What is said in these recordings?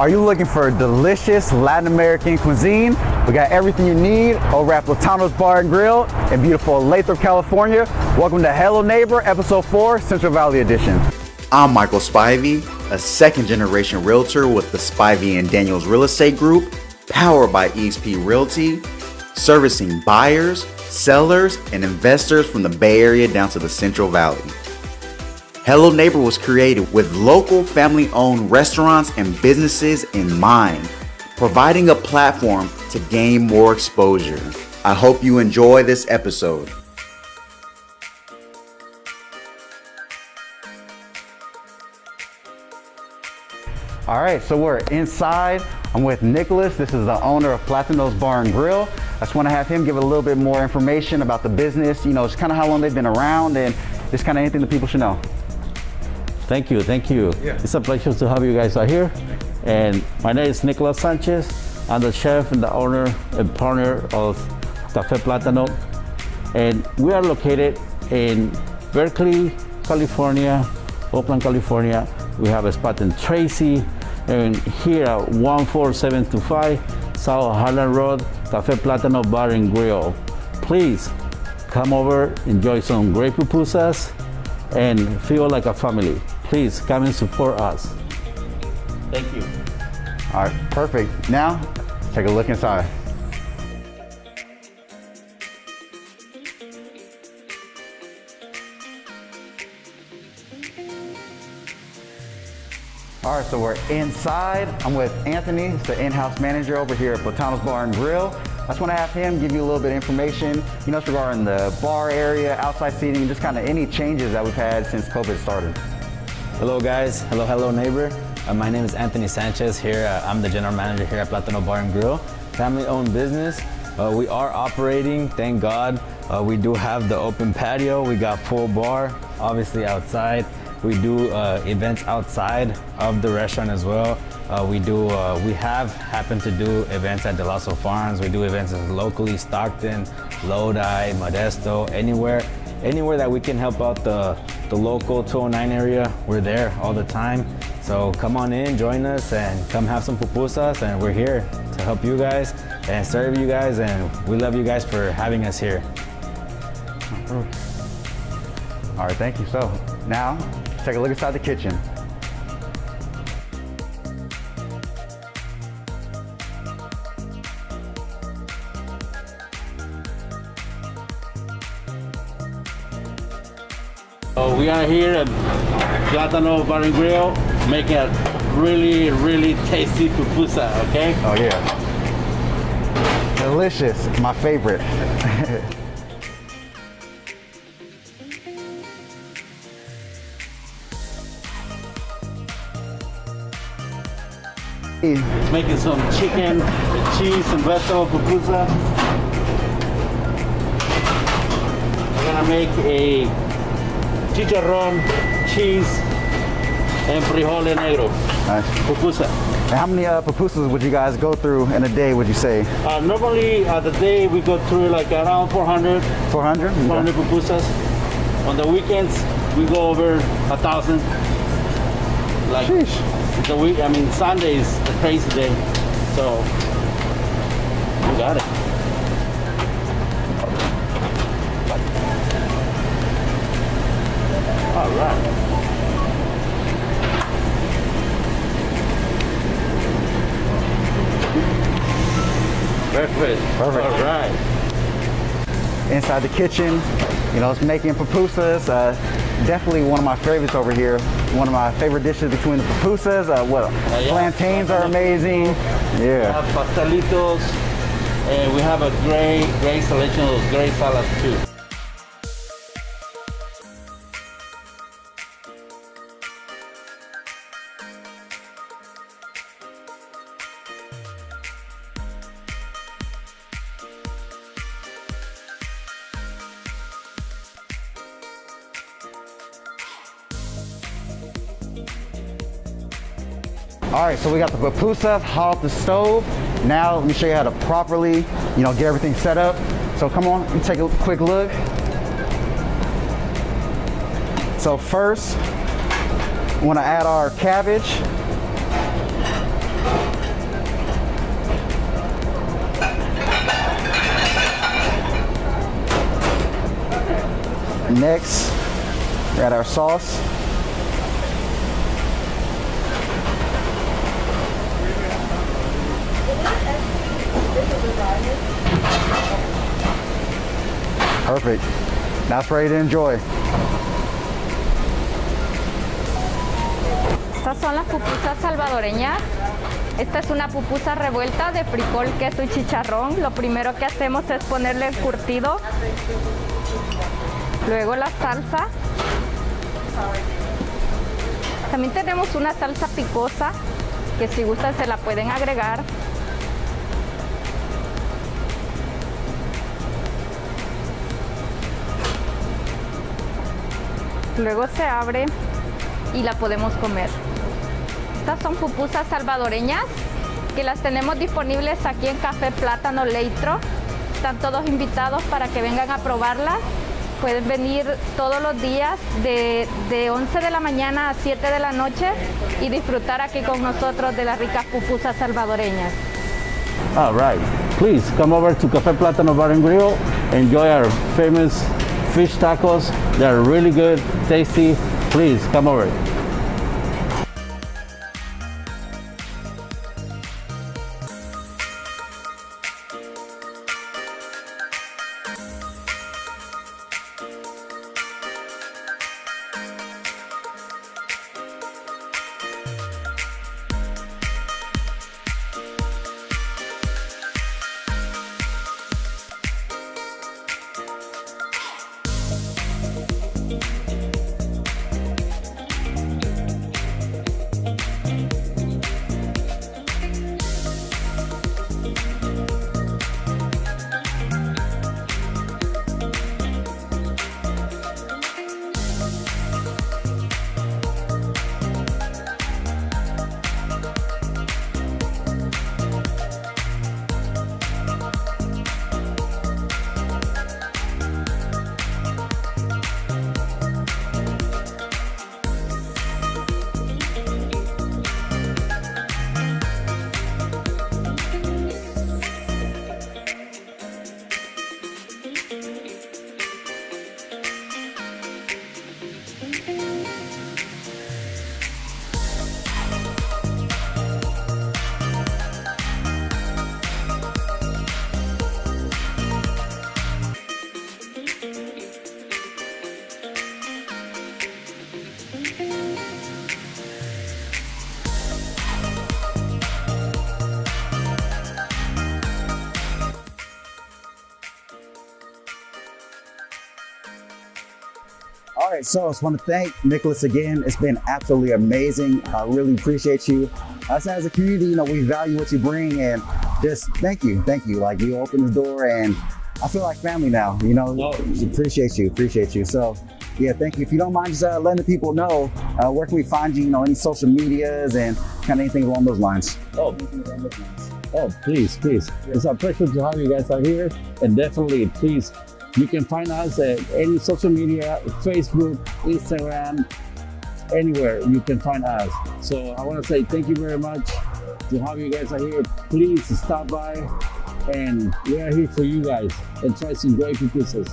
Are you looking for delicious Latin American cuisine? We got everything you need over at Platano's Bar and Grill in beautiful Lathrop, California. Welcome to Hello Neighbor, Episode 4, Central Valley Edition. I'm Michael Spivey, a second generation realtor with the Spivey and Daniels Real Estate Group, powered by EXP Realty, servicing buyers, sellers, and investors from the Bay Area down to the Central Valley. Hello Neighbor was created with local family owned restaurants and businesses in mind, providing a platform to gain more exposure. I hope you enjoy this episode. All right, so we're inside. I'm with Nicholas. This is the owner of Platano's Bar and Grill. I just want to have him give a little bit more information about the business, you know, just kind of how long they've been around and just kind of anything that people should know. Thank you, thank you. Yeah. It's a pleasure to have you guys out here. And my name is Nicolas Sanchez. I'm the chef and the owner and partner of Cafe Platano. And we are located in Berkeley, California, Oakland, California. We have a spot in Tracy, and here at 14725 South Highland Road, Cafe Platano Bar and Grill. Please come over, enjoy some great pupusas, and feel like a family. Please come and support us. Thank you. All right, perfect. Now, let's take a look inside. All right, so we're inside. I'm with Anthony, he's the in-house manager over here at Platano's Bar and Grill. I just want to have him give you a little bit of information, you know, regarding the bar area, outside seating, just kind of any changes that we've had since COVID started. Hello guys, hello, hello neighbor. Uh, my name is Anthony Sanchez here. Uh, I'm the general manager here at Platano Bar and Grill. Family owned business. Uh, we are operating, thank God. Uh, we do have the open patio. We got full bar, obviously outside. We do uh, events outside of the restaurant as well. Uh, we do, we have happened to do events at Dell'Osso Farms. We do events locally, Stockton, Lodi, Modesto, anywhere anywhere that we can help out the, the local 209 area, we're there all the time. So come on in, join us, and come have some pupusas, and we're here to help you guys and serve you guys, and we love you guys for having us here. All right, thank you. So now, take a look inside the kitchen. We are here at Platano Bar and Grill making a really, really tasty pupusa, okay? Oh yeah. Delicious, my favorite. Making some chicken, cheese, and vegetable pupusa. We're gonna make a chicharrón, cheese, and frijole negro. Nice. Pupusa. And how many uh, pupusas would you guys go through in a day, would you say? Uh, normally, uh, the day we go through like around 400, 400? 400 pupusas. On the weekends, we go over a thousand. Like Sheesh. the week, I mean, Sunday is a crazy day. So, we got it. All right. Perfect. Perfect. All right. Inside the kitchen, you know, it's making pupusas. Uh, definitely one of my favorites over here. One of my favorite dishes between the pupusas. Uh, what? yeah. Plantains are amazing. Yeah. We have pastelitos, and we have a great, great selection of great salads too. All right, so we got the pupusas hot off the stove. Now let me show you how to properly, you know, get everything set up. So come on, take a quick look. So first, we want to add our cabbage. Next, add our sauce. Perfect. It's ready to enjoy. Estas son las pupusas salvadoreñas. Esta es una pupusa revuelta de frijol, queso y chicharrón. Lo primero que hacemos es ponerle el curtido, luego la salsa. También tenemos una salsa picosa que si gustan se la pueden agregar. Luego se abre y la podemos comer. Estas son pupusas salvadoreñas que las tenemos disponibles aquí en Café Plátano Leitro. Están todos invitados para que vengan a probarlas. Pueden venir todos los días de, de 11 de la mañana a 7 de la noche y disfrutar aquí con nosotros de las ricas pupusas salvadoreñas. All right. Please come over to Café Plátano Bar and Grill. Enjoy our famous fish tacos. They're really good, tasty. Please come over. Right, so I just want to thank Nicholas again. It's been absolutely amazing. I really appreciate you. Us as a community, you know, we value what you bring and just thank you. Thank you. Like you opened the door and I feel like family now, you know, appreciate you, appreciate you. So yeah, thank you. If you don't mind just uh, letting the people know, uh, where can we find you, you know, any social medias and kind of anything along those lines? Oh, oh, please, please. It's a pleasure to have you guys out here. And definitely, please, you can find us at any social media, Facebook, Instagram, anywhere you can find us. So I want to say thank you very much to have you guys out here. Please stop by and we are here for you guys and try some great pupusas.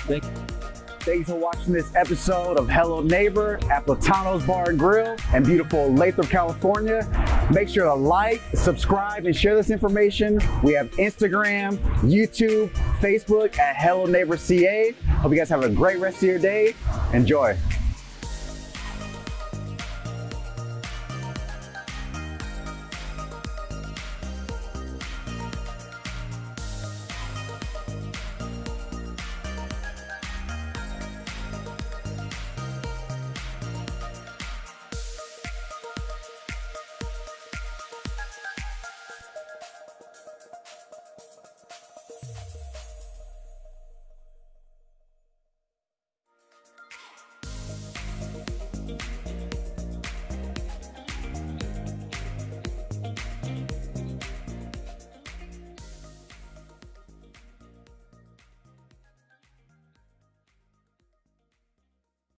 Thank you. Thanks for watching this episode of Hello Neighbor at Platano's Bar and Grill in beautiful Lathrop, California. Make sure to like, subscribe, and share this information. We have Instagram, YouTube, Facebook at Hello Neighbor CA. Hope you guys have a great rest of your day. Enjoy.